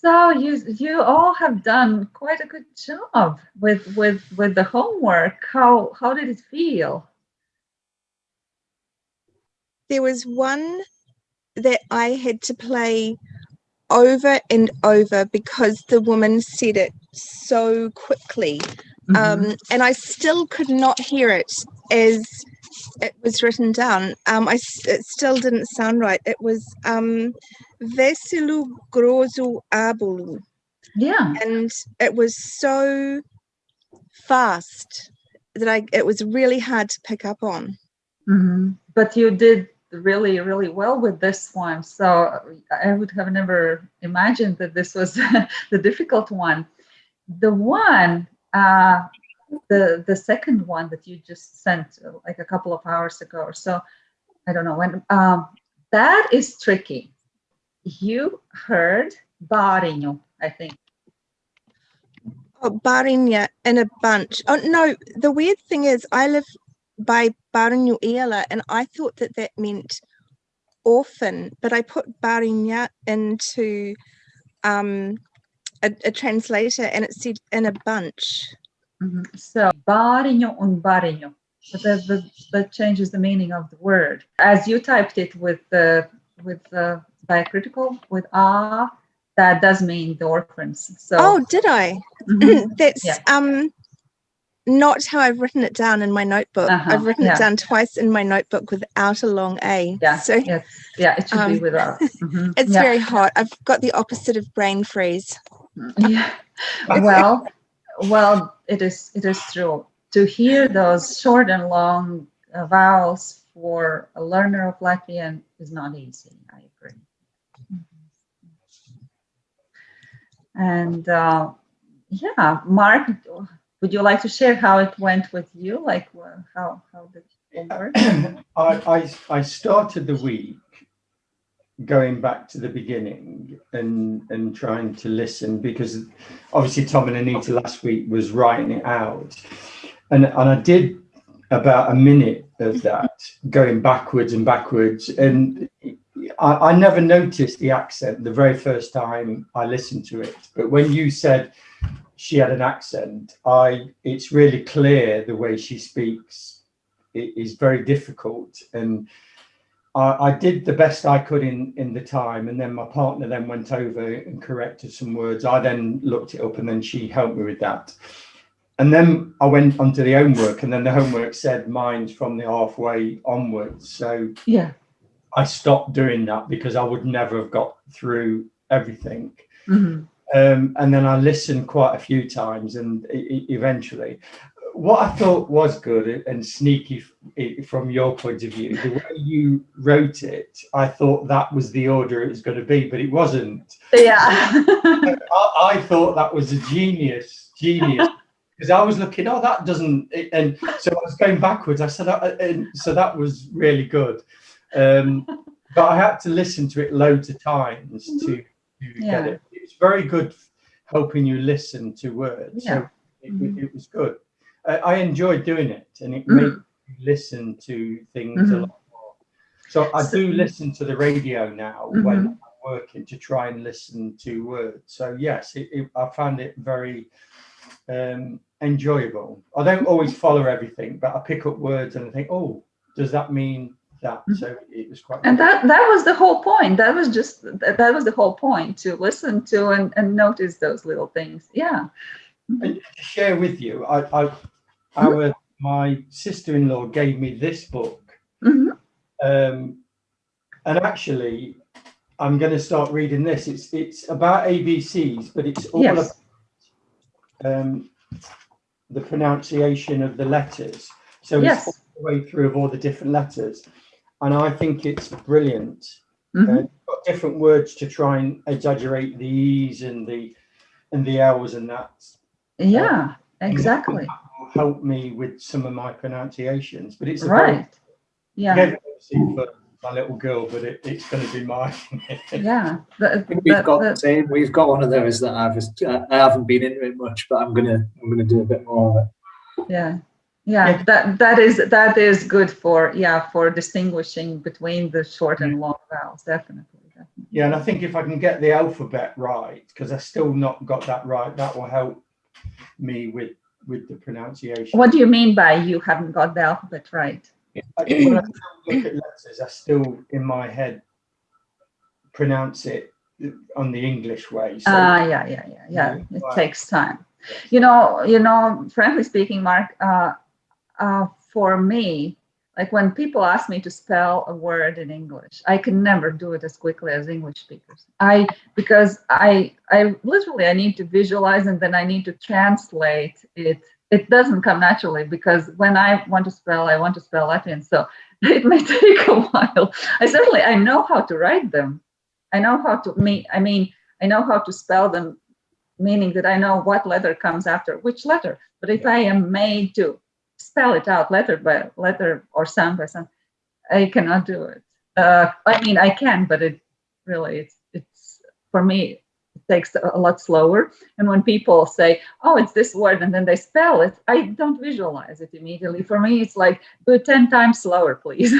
So you you all have done quite a good job with with with the homework. How how did it feel? There was one that I had to play over and over because the woman said it so quickly. Mm -hmm. um, and I still could not hear it as it was written down. Um, I, it still didn't sound right. It was um, Vesilu Grozu Abulu. Yeah. And it was so fast that I it was really hard to pick up on. Mm -hmm. But you did really, really well with this one. So I would have never imagined that this was the difficult one. The one uh, the the second one that you just sent uh, like a couple of hours ago or so i don't know when um that is tricky. You heard barinho i think. Oh barinha in a bunch. Oh no the weird thing is i live by barinho ela and i thought that that meant orphan but i put barinha into um a, a translator and it said in a bunch Mm -hmm. So, barinho un barinho. But that, that, that, changes the meaning of the word. As you typed it with the with the diacritical with ah, that does mean the orphans. So. Oh, did I? Mm -hmm. That's yeah. um not how I've written it down in my notebook. Uh -huh. I've written yeah. it down twice in my notebook without a long A. Yeah. So yes. yeah, it should um, be without. Mm -hmm. It's yeah. very hot. I've got the opposite of brain freeze. Yeah. Well, well, it is it is true to hear those short and long uh, vowels for a learner of Latvian is not easy. I agree. And uh, yeah, Mark, would you like to share how it went with you? Like how how did it work? I, I I started the week going back to the beginning and and trying to listen because obviously Tom and Anita last week was writing it out. And and I did about a minute of that going backwards and backwards. And I, I never noticed the accent the very first time I listened to it. But when you said she had an accent I it's really clear the way she speaks it is very difficult. And I, I, did the best I could in in the time, and then my partner then went over and corrected some words. I then looked it up, and then she helped me with that. And then I went onto the homework, and then the homework said mine's from the halfway onwards. So yeah, I stopped doing that because I would never have got through everything. Mm -hmm. um, and then I listened quite a few times, and eventually, what I thought was good and sneaky from your point of view, the way you wrote it, I thought that was the order it was going to be, but it wasn't. Yeah. I, I, thought that was a genius, genius. Because I was looking, oh, that doesn't, and so I was going backwards. I said, uh, and so that was really good. Um, but I had to listen to it loads of times to, to yeah. get it. It's very good helping you listen to words. Yeah. So it, it was good. I enjoy doing it and it mm. made me listen to things mm -hmm. a mm-hmm. lot more. So I do listen to the radio now mm -hmm. when I'm working to try and listen to words. So yes, it, it, I found it very um, enjoyable. I don't always follow everything, but I pick up words and I think, oh, does that mean that? Mm-hmm. So it was quite. And that that was the whole point. That was just that was the whole point to listen to and, and notice those little things. Yeah. And to share with you, I, I our my sister-in-law gave me this book mm -hmm. um, and actually i'm going to start reading this it's it's about abcs but it's all yes. about um, the pronunciation of the letters so yes. it's all the way through of all the different letters and i think it's brilliant mm -hmm. uh, got different words to try and exaggerate the e's and the and the l's and that yeah um, exactly help me with some of my pronunciations. But it's right. yeah. For my little girl, but it, it's going to be mine. yeah. we've got the same. We've got one of those that I've I haven't been into it much, but I'm gonna I'm gonna do a bit more of it. Yeah. Yeah, yeah, that that is that is good for yeah for distinguishing between the short and long vowels definitely Yeah, and I think if I can get the alphabet right, because I still not got that right, that will help me with with the pronunciation. What do you mean by you haven't got the alphabet right? I, when I look at letters, I still in my head pronounce it on the English way. So Ah, yeah, yeah, yeah, yeah. Yeah, It right. takes time. You know, you know, frankly speaking, Mark, uh, uh, for me, like when people ask me to spell a word in English, I can never do it as quickly as English speakers. I because I I literally I need to visualize and then I need to translate it. It doesn't come naturally because when I want to spell, I want to spell Latin. so it may take a while. I certainly I know how to write them. I know how to me. I mean, I know how to spell them, meaning that I know what letter comes after which letter. But if I am made to spell it out letter by letter or sound by sound, I cannot do it. Uh, I mean, I can, but it really, it's, it's for me, it takes a lot slower. And when people say, "Oh, it's this word," and then they spell it, I don't visualize it immediately. For me, it's like do it ten times slower, please.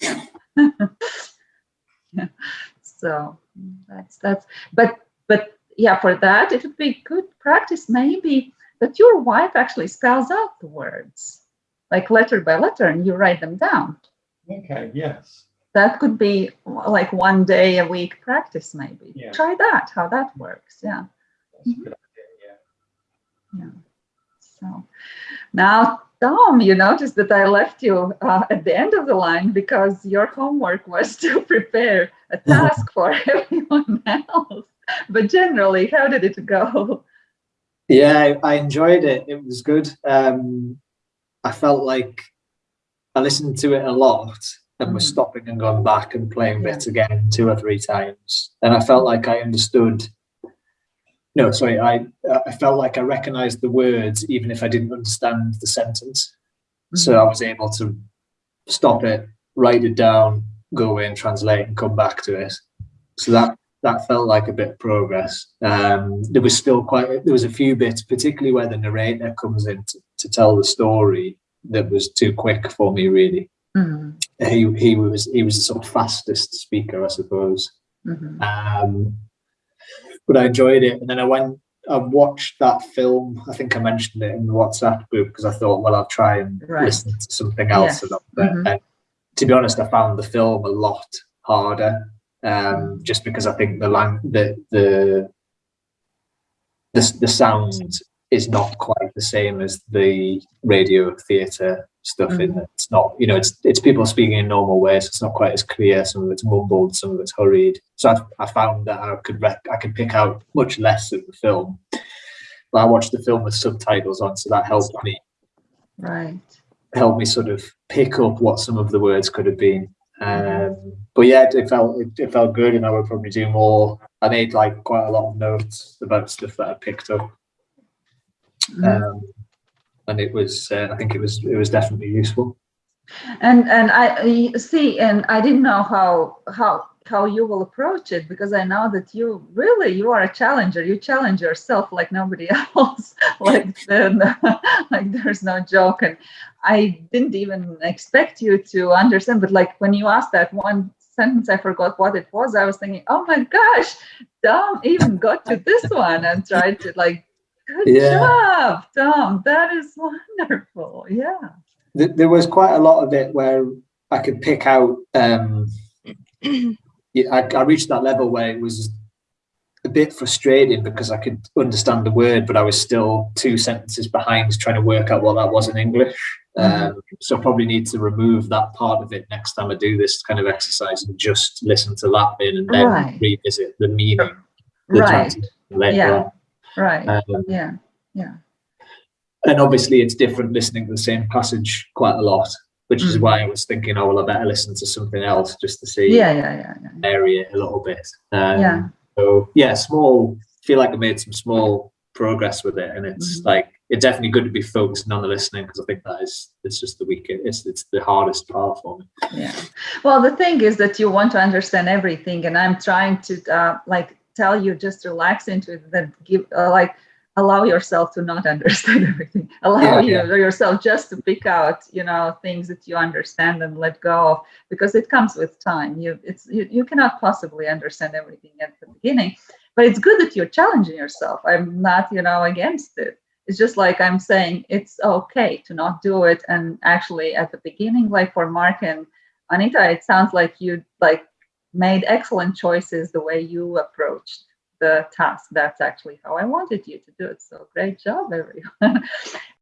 yeah. So that's that's but but yeah, for that it would be good practice maybe that your wife actually spells out the words like letter by letter and you write them down. okay, yes. That could be like one day a week practice maybe. Yeah. Try that, how that works. Yeah. That's a good idea, yeah. So now, Tom, you noticed that I left you uh, at the end of the line because your homework was to prepare a task for everyone else. But generally, how did it go? Yeah, I, I enjoyed it. It was good. Um, I felt like I listened to it a lot and was Mhm. stopping and going back and playing bits again two or three times. And I felt like I understood. No, sorry, I I felt like I recognized the words even if I didn't understand the sentence. So I was able to stop it, write it down, go away and translate and come back to it. So that that felt like a bit of progress. Um, there was still quite there was a few bits, particularly where the narrator comes in to, to tell the story, that was too quick for me. Really, Mhm, he he was he was the sort of fastest speaker, I suppose. mhm. Um, but I enjoyed it, and then I went. I watched that film. I think I mentioned it in the WhatsApp group because I thought, well, I'll try and Right. listen to something else. Yes. little. Mhm. And to be honest, I found the film a lot harder, um, just because I think the lang- the the the, the sound is not quite the same as the radio theatre stuff. In Mhm. that it's not, you know, it's it's people speaking in normal ways. So it's not quite as clear. Some of it's mumbled, some of it's hurried. So I, I found that I could rec- I could pick out much less of the film. But I watched the film with subtitles on, so that helped me Right. helped me sort of pick up what some of the words could have been. Um, but yeah, it, felt it, it felt good, and I would probably do more. I made like quite a lot of notes about stuff that I picked up, Mhm. um, and it was uh, I think it was it was definitely useful. And and I see, and I didn't know how how how you will approach it because I know that you really you are a challenger. You challenge yourself like nobody else. like then like there's no joke. And I didn't even expect you to understand. But like when you asked that one sentence, I forgot what it was. I was thinking, oh my gosh, Tom even got to this one and tried to like. Good Yeah. job, Tom. That is wonderful. Yeah. Th- There was quite a lot of it where I could pick out. Um, yeah, I, I reached that level where it was a bit frustrating because I could understand the word, but I was still two sentences behind trying to work out what that was in English. Um, so I probably need to remove that part of it next time I do this kind of exercise and just listen to that bit and then Right. revisit the meaning. the Right. Yeah. on. Right. Um, Yeah. Yeah. And obviously it's different listening to the same passage quite a lot, which is Mhm. why I was thinking, oh well, I better listen to something else just to see Yeah. Yeah. Yeah. yeah. it a little bit. Um, Yeah. So yeah, small. Feel like I made some small progress with it, and it's Mhm. like it's definitely good to be focusing on the listening because I think that is it's just the weakest. It's it's the hardest part for me. Yeah. Well, the thing is that you want to understand everything, and I'm trying to uh, like tell you just relax into it. That give uh, like allow yourself to not understand everything. Allow Yeah, you, yeah. yourself just to pick out you know things that you understand and let go of because it comes with time. You it's you, you cannot possibly understand everything at the beginning but it's good that you're challenging yourself. I'm not you know against it. It's just like i'm saying it's okay to not do it. And actually at the beginning like for mark and anita it sounds like you like made excellent choices the way you approached the task. That's actually how I wanted you to do it. So great job, everyone.